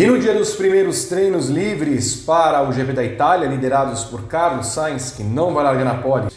E no dia dos primeiros treinos livres para o GP da Itália, liderados por Carlos Sainz, que não vai largar na pole,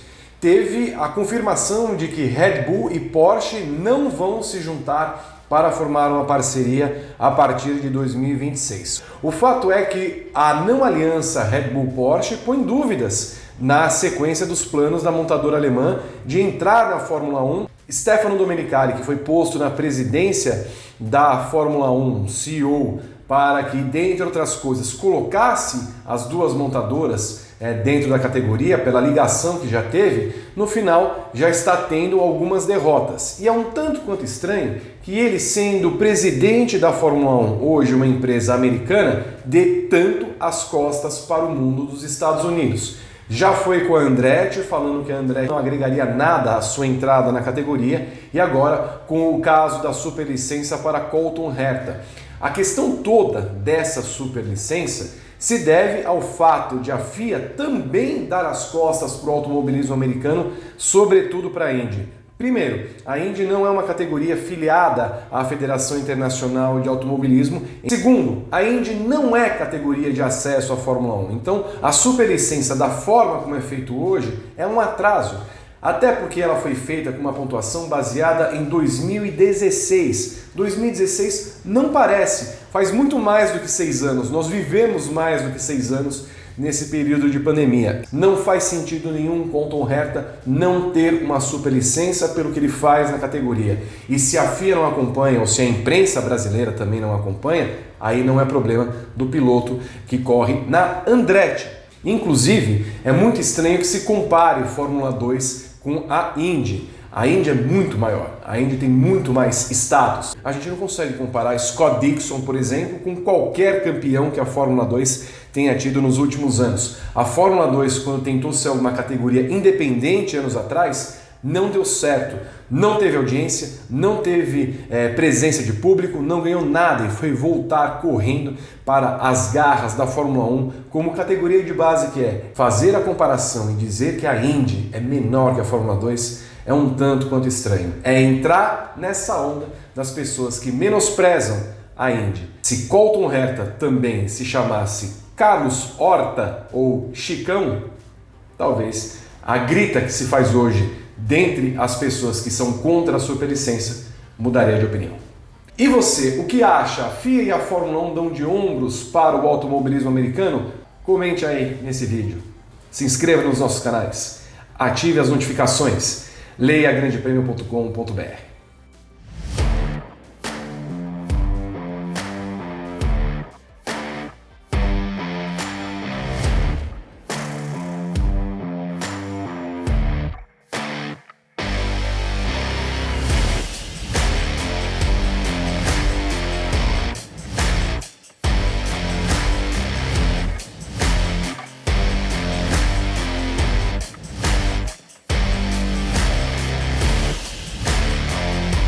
teve a confirmação de que Red Bull e Porsche não vão se juntar para formar uma parceria a partir de 2026. O fato é que a não aliança Red Bull-Porsche põe dúvidas na sequência dos planos da montadora alemã de entrar na Fórmula 1. Stefano Domenicali, que foi posto na presidência da Fórmula 1, CEO para que, dentre outras coisas, colocasse as duas montadoras é, dentro da categoria, pela ligação que já teve, no final já está tendo algumas derrotas. E é um tanto quanto estranho que ele, sendo presidente da Fórmula 1, hoje uma empresa americana, dê tanto as costas para o mundo dos Estados Unidos. Já foi com a Andretti, falando que a Andretti não agregaria nada à sua entrada na categoria, e agora com o caso da superlicença para Colton Herta. A questão toda dessa superlicença se deve ao fato de a FIA também dar as costas para o automobilismo americano, sobretudo para a Indy. Primeiro, a Indy não é uma categoria filiada à Federação Internacional de Automobilismo. Segundo, a Indy não é categoria de acesso à Fórmula 1. Então, a superlicença da forma como é feito hoje é um atraso. Até porque ela foi feita com uma pontuação baseada em 2016. 2016 não parece, faz muito mais do que seis anos. Nós vivemos mais do que seis anos nesse período de pandemia. Não faz sentido nenhum Conton Herta não ter uma superlicença pelo que ele faz na categoria. E se a FIA não acompanha, ou se a imprensa brasileira também não acompanha, aí não é problema do piloto que corre na Andretti. Inclusive, é muito estranho que se compare Fórmula 2 com a Indy. A Indy é muito maior, a Indy tem muito mais status. A gente não consegue comparar Scott Dixon, por exemplo, com qualquer campeão que a Fórmula 2 tenha tido nos últimos anos. A Fórmula 2, quando tentou ser uma categoria independente anos atrás, não deu certo, não teve audiência, não teve é, presença de público, não ganhou nada e foi voltar correndo para as garras da Fórmula 1 como categoria de base que é. Fazer a comparação e dizer que a Indy é menor que a Fórmula 2 é um tanto quanto estranho. É entrar nessa onda das pessoas que menosprezam a Indy. Se Colton Herta também se chamasse Carlos Horta ou Chicão, talvez a grita que se faz hoje dentre as pessoas que são contra a superlicença, mudaria de opinião. E você, o que acha? A FIA e a Fórmula 1 dão de ombros para o automobilismo americano? Comente aí nesse vídeo. Se inscreva nos nossos canais. Ative as notificações. Leia grandepremio.com.br.